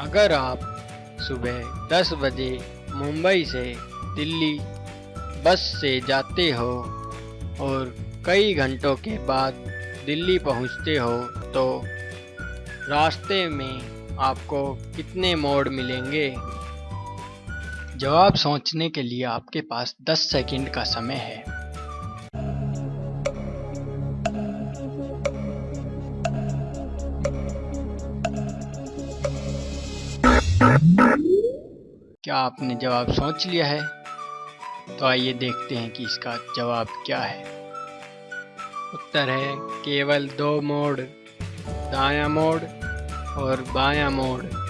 अगर आप सुबह 10 बजे मुंबई से दिल्ली बस से जाते हो और कई घंटों के बाद दिल्ली पहुँचते हो तो रास्ते में आपको कितने मोड़ मिलेंगे? जवाब सोचने के लिए आपके पास 10 सेकंड का समय है। क्या आपने जवाब सोच लिया है? तो आइए देखते हैं कि इसका जवाब क्या है। उत्तर है, केवल दो मोड़, दाया मोड़ और बाया मोड़।